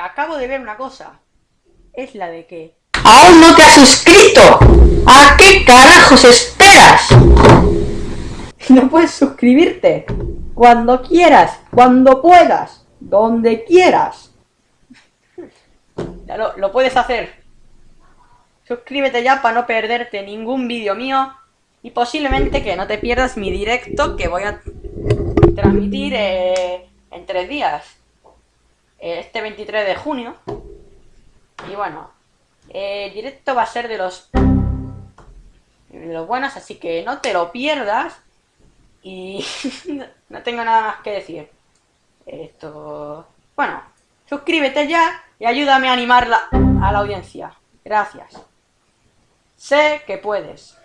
acabo de ver una cosa. Es la de que... ¡Aún no te has suscrito! ¿A qué carajos esperas? No puedes suscribirte. Cuando quieras, cuando puedas, donde quieras. Ya lo, lo puedes hacer. Suscríbete ya para no perderte ningún vídeo mío. Y posiblemente que no te pierdas mi directo que voy a transmitir eh, en tres días. Este 23 de junio. Y bueno, eh, el directo va a ser de los, de los buenos, así que no te lo pierdas. Y no tengo nada más que decir. Esto... Bueno, suscríbete ya y ayúdame a animar a la audiencia. Gracias. Sé que puedes.